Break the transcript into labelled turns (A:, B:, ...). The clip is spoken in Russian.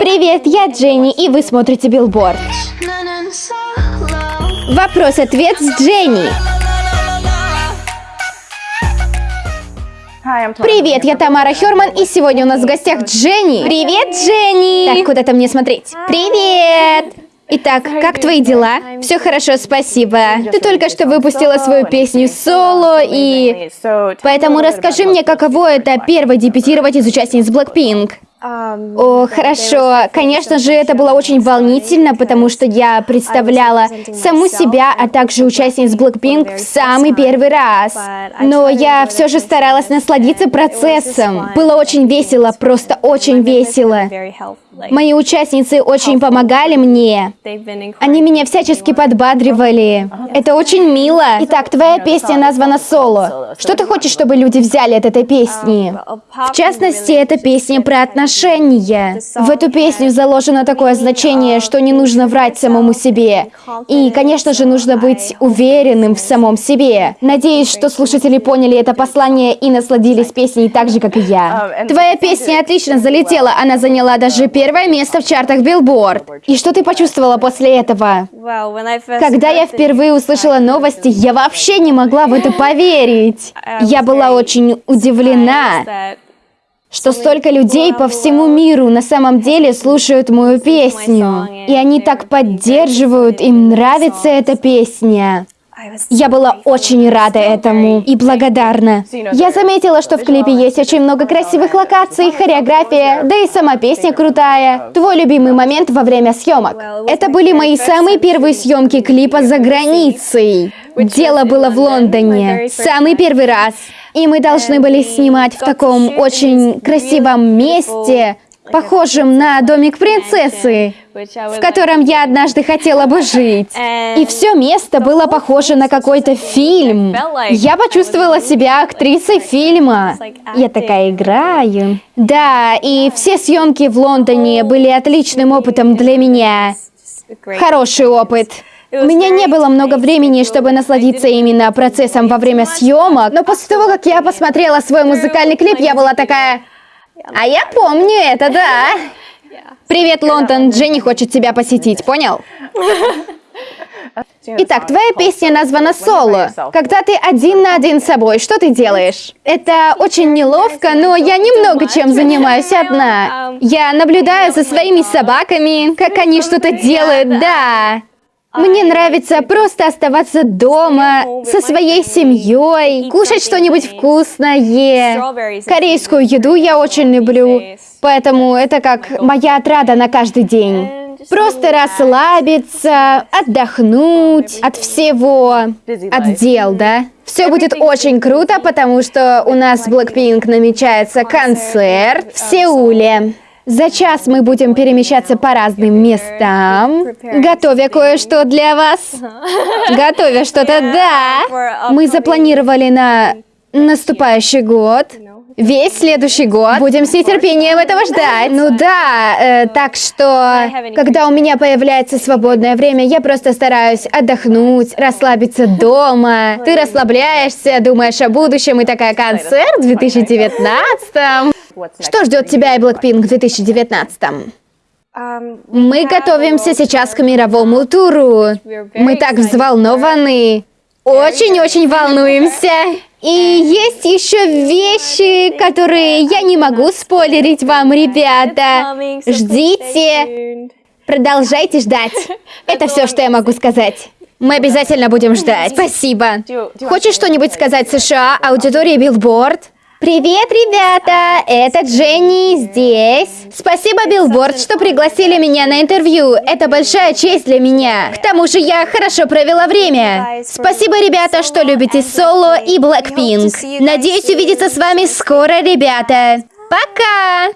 A: Привет, я Дженни, и вы смотрите Билборд. Вопрос-ответ с Дженни. Привет, я Тамара Херман, и сегодня у нас в гостях Дженни. Привет, Дженни! Так, куда-то мне смотреть. Привет! Итак, как твои дела? Все хорошо, спасибо. Ты только что выпустила свою песню соло, и... Поэтому расскажи мне, каково это первой дебютировать из участниц Blackpink. О, хорошо. Конечно же, это было очень волнительно, потому что я представляла саму себя, а также участниц Blackpink в самый первый раз. Но я все же старалась насладиться процессом. Было очень весело, просто очень весело. Мои участницы очень помогали мне. Они меня всячески подбадривали. Это очень мило. Итак, твоя песня названа «Соло». Что ты хочешь, чтобы люди взяли от этой песни? В частности, это песня про отношения. В эту песню заложено такое значение, что не нужно врать самому себе. И, конечно же, нужно быть уверенным в самом себе. Надеюсь, что слушатели поняли это послание и насладились песней так же, как и я. Твоя песня отлично залетела. Она заняла даже первое место в чартах Billboard. И что ты почувствовала после этого? Когда я впервые услышала новости, я вообще не могла в это поверить. Я была очень удивлена, что столько людей по всему миру на самом деле слушают мою песню. И они так поддерживают, им нравится эта песня. Я была очень рада этому и благодарна. Я заметила, что в клипе есть очень много красивых локаций, хореография, да и сама песня крутая. Твой любимый момент во время съемок. Это были мои самые первые съемки клипа за границей. Дело было в Лондоне. Самый первый раз. И мы должны были снимать в таком очень красивом месте, похожим на домик принцессы, в котором я однажды хотела бы жить. И все место было похоже на какой-то фильм. Я почувствовала себя актрисой фильма. Я такая играю. Да, и все съемки в Лондоне были отличным опытом для меня. Хороший опыт. У меня не было много времени, чтобы насладиться именно процессом во время съемок, но после того, как я посмотрела свой музыкальный клип, я была такая... А я помню это, да. Привет, Лондон. Дженни хочет тебя посетить, понял? Итак, твоя песня названа «Соло». Когда ты один на один с собой, что ты делаешь? Это очень неловко, но я немного чем занимаюсь одна. Я наблюдаю за своими собаками, как они что-то делают, да. Мне нравится просто оставаться дома со своей семьей, кушать что-нибудь вкусное. Корейскую еду я очень люблю, поэтому это как моя отрада на каждый день. Просто расслабиться, отдохнуть от всего, от дел, да? Все будет очень круто, потому что у нас Blackpink намечается концерт в Сеуле. За час мы будем перемещаться по разным местам, готовя кое-что для вас. Готовя что-то, да. Мы запланировали на наступающий год. Весь следующий год. Будем с нетерпением этого ждать. Ну да, э, так что, когда у меня появляется свободное время, я просто стараюсь отдохнуть, расслабиться дома. Ты расслабляешься, думаешь о будущем и такая концерт в 2019 что ждет тебя и Blackpink в 2019? Мы готовимся сейчас к мировому туру. Мы так взволнованы. Очень-очень волнуемся. И есть еще вещи, которые я не могу спойлерить вам, ребята. Ждите. Продолжайте ждать. Это все, что я могу сказать. Мы обязательно будем ждать. Спасибо. Хочешь что-нибудь сказать США, аудитории Билборд? Привет, ребята! Это Дженни здесь. Спасибо, Билборд, что пригласили меня на интервью. Это большая честь для меня. К тому же я хорошо провела время. Спасибо, ребята, что любите Соло и Blackpink. Надеюсь увидеться с вами скоро, ребята. Пока!